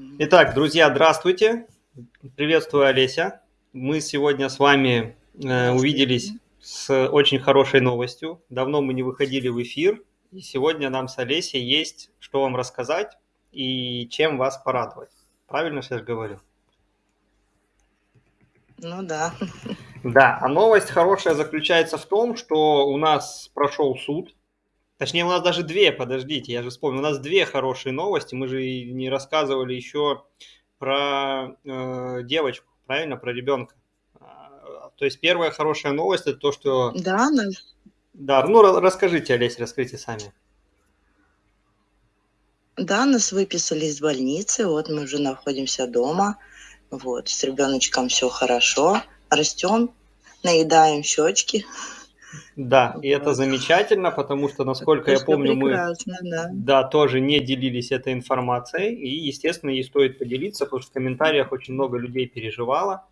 Итак, друзья, здравствуйте. Приветствую, Олеся. Мы сегодня с вами э, увиделись с очень хорошей новостью. Давно мы не выходили в эфир, и сегодня нам с Олесей есть что вам рассказать и чем вас порадовать. Правильно сейчас говорю? Ну да. Да, а новость хорошая заключается в том, что у нас прошел суд Точнее, у нас даже две, подождите, я же вспомнил, у нас две хорошие новости. Мы же не рассказывали еще про э, девочку, правильно, про ребенка. А, то есть первая хорошая новость это то, что... Да, да. Да, ну расскажите, Олеся, расскажите сами. Да, нас выписали из больницы, вот мы уже находимся дома, вот, с ребеночком все хорошо, растем, наедаем щечки. Да, и это замечательно, потому что, насколько это я помню, мы да. Да, тоже не делились этой информацией, и, естественно, ей стоит поделиться, потому что в комментариях очень много людей переживало.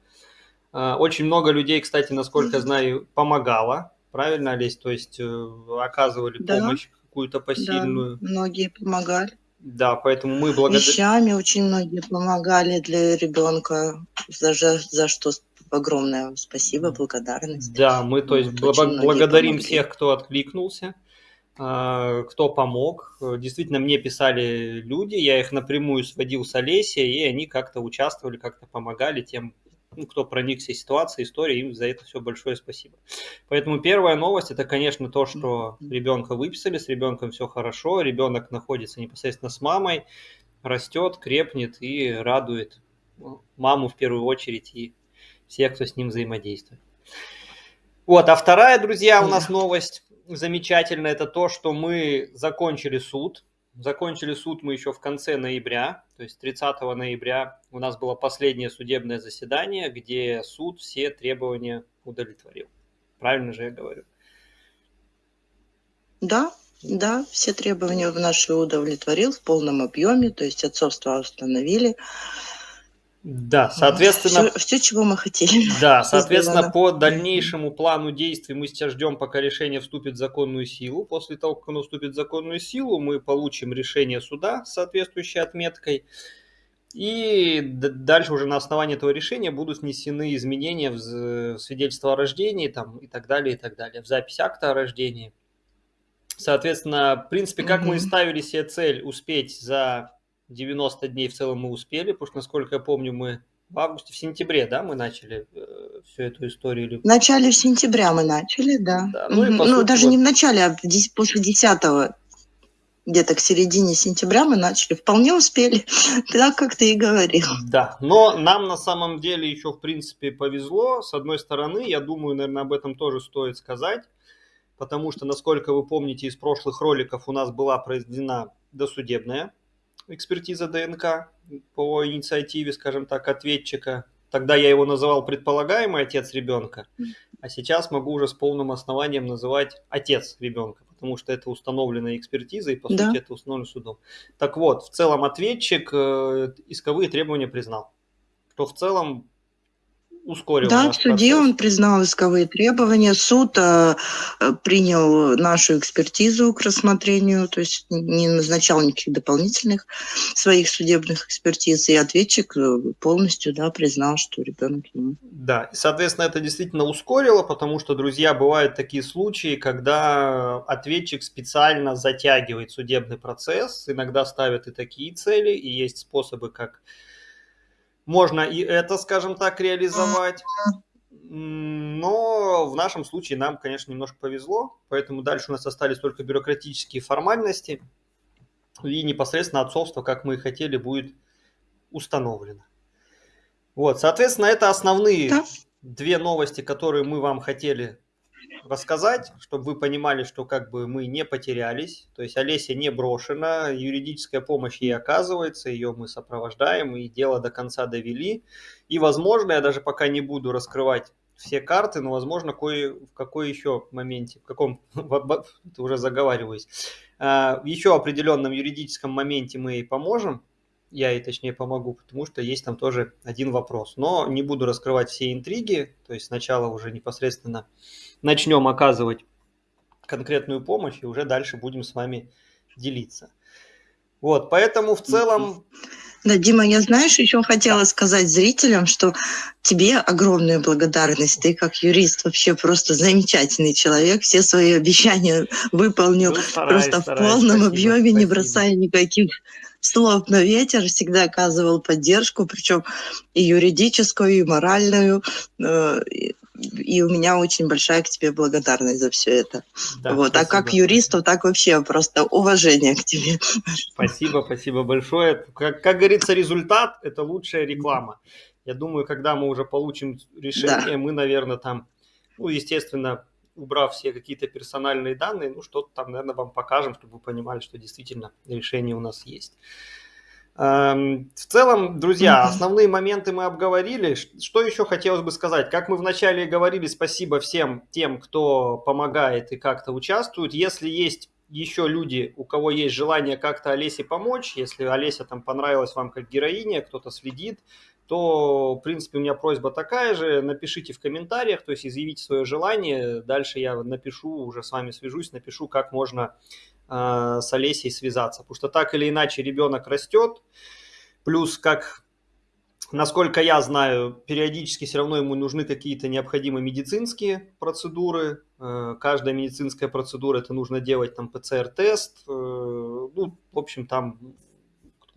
А, очень много людей, кстати, насколько знаю, помогало, правильно, Олесь? То есть э, оказывали да, помощь какую-то посильную. Да, многие помогали. Да, поэтому мы благодарим... Вещами очень многие помогали для ребенка, за, за что огромное спасибо, благодарность. Да, мы то есть вот, благодарим всех, кто откликнулся, а, кто помог. Действительно, мне писали люди, я их напрямую сводил с Олесей, и они как-то участвовали, как-то помогали тем, ну, кто проникся ситуацией, историей, им за это все большое спасибо. Поэтому первая новость это, конечно, то, что ребенка выписали, с ребенком все хорошо, ребенок находится непосредственно с мамой, растет, крепнет и радует ну, маму в первую очередь и всех, кто с ним взаимодействует. Вот, а вторая, друзья, у нас новость замечательная, это то, что мы закончили суд. Закончили суд мы еще в конце ноября, то есть 30 ноября у нас было последнее судебное заседание, где суд все требования удовлетворил. Правильно же я говорю? Да, да, все требования в наши удовлетворил в полном объеме, то есть отцовство установили. Да, соответственно... Все, все, чего мы хотели. Да, соответственно, по дальнейшему плану действий мы сейчас ждем, пока решение вступит в законную силу. После того, как оно вступит в законную силу, мы получим решение суда с соответствующей отметкой. И дальше уже на основании этого решения будут внесены изменения в свидетельство о рождении там, и так далее, и так далее, в запись акта о рождении. Соответственно, в принципе, как mm-hmm. мы и ставили себе цель успеть за 90 дней в целом мы успели, потому что, насколько я помню, мы в августе, в сентябре, да, мы начали э, всю эту историю. В начале сентября мы начали, да. да ну, и, ну сути, даже вот... не в начале, а после 10 где-то к середине сентября мы начали. Вполне успели, так как ты и говорил. Да, но нам на самом деле еще, в принципе, повезло. С одной стороны, я думаю, наверное, об этом тоже стоит сказать, потому что, насколько вы помните из прошлых роликов, у нас была произведена досудебная экспертиза ДНК по инициативе, скажем так, ответчика. Тогда я его называл предполагаемый отец ребенка, а сейчас могу уже с полным основанием называть отец ребенка, потому что это установленная экспертиза и, по да. сути, это установлено судом. Так вот, в целом ответчик э, исковые требования признал, что в целом ускорил. Да, в суде процесс. он признал исковые требования, суд э, принял нашу экспертизу к рассмотрению, то есть не назначал никаких дополнительных своих судебных экспертиз, и ответчик э, полностью да, признал, что ребенок ему. Да, и, соответственно, это действительно ускорило, потому что, друзья, бывают такие случаи, когда ответчик специально затягивает судебный процесс, иногда ставят и такие цели, и есть способы, как можно и это, скажем так, реализовать. Но в нашем случае нам, конечно, немножко повезло, поэтому дальше у нас остались только бюрократические формальности, и непосредственно отцовство, как мы и хотели, будет установлено. Вот, соответственно, это основные да. две новости, которые мы вам хотели рассказать, чтобы вы понимали, что как бы мы не потерялись, то есть Олеся не брошена, юридическая помощь ей оказывается, ее мы сопровождаем и дело до конца довели. И, возможно, я даже пока не буду раскрывать все карты, но, возможно, кое, в какой еще моменте, в каком, уже заговариваюсь, а, еще определенном юридическом моменте мы ей поможем, я ей точнее помогу, потому что есть там тоже один вопрос. Но не буду раскрывать все интриги, то есть сначала уже непосредственно начнем оказывать конкретную помощь и уже дальше будем с вами делиться. Вот, поэтому в целом Да, Дима, я знаешь, еще хотела сказать зрителям, что тебе огромная благодарность. Ты как юрист вообще просто замечательный человек. Все свои обещания выполнил ну, стараюсь, просто стараюсь, в полном спасибо, объеме, спасибо. не бросая никаких слов на ветер, всегда оказывал поддержку, причем и юридическую, и моральную. Э, и у меня очень большая к тебе благодарность за все это. Да, вот. А как юристу, так вообще просто уважение к тебе. Спасибо, спасибо большое. Как, как говорится, результат – это лучшая реклама. Я думаю, когда мы уже получим решение, да. мы, наверное, там, ну, естественно, убрав все какие-то персональные данные, ну, что-то там, наверное, вам покажем, чтобы вы понимали, что действительно решение у нас есть. Эм, в целом, друзья, основные моменты мы обговорили. Что еще хотелось бы сказать? Как мы вначале говорили, спасибо всем тем, кто помогает и как-то участвует. Если есть еще люди, у кого есть желание как-то Олесе помочь, если Олеся там понравилась вам как героиня, кто-то следит, то, в принципе, у меня просьба такая же, напишите в комментариях, то есть изъявите свое желание, дальше я напишу, уже с вами свяжусь, напишу, как можно э, с Олесей связаться, потому что так или иначе ребенок растет, плюс, как, насколько я знаю, периодически все равно ему нужны какие-то необходимые медицинские процедуры, э, каждая медицинская процедура, это нужно делать там ПЦР-тест, э, ну, в общем, там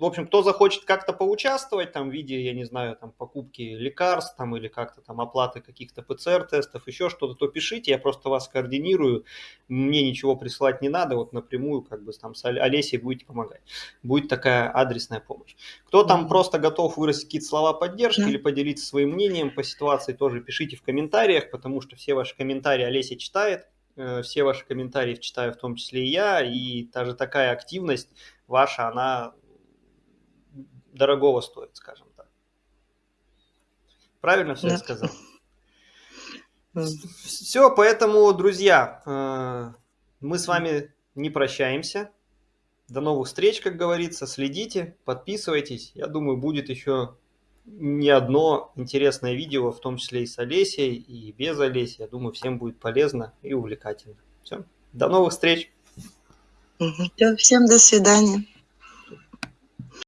в общем, кто захочет как-то поучаствовать там в виде, я не знаю, там покупки лекарств там или как-то там оплаты каких-то ПЦР-тестов, еще что-то, то пишите, я просто вас координирую, мне ничего присылать не надо, вот напрямую как бы там с Олесей будете помогать. Будет такая адресная помощь. Кто там mm-hmm. просто готов выразить какие-то слова поддержки mm-hmm. или поделиться своим мнением по ситуации, тоже пишите в комментариях, потому что все ваши комментарии Олеся читает, э, все ваши комментарии читаю в том числе и я, и даже такая активность ваша, она дорогого стоит, скажем так. Правильно все да. я сказал? Все, поэтому, друзья, э, мы с вами не прощаемся. До новых встреч, как говорится. Следите, подписывайтесь. Я думаю, будет еще не одно интересное видео, в том числе и с Олесей, и без Олеси. Я думаю, всем будет полезно и увлекательно. Все. До новых встреч. Всем до свидания.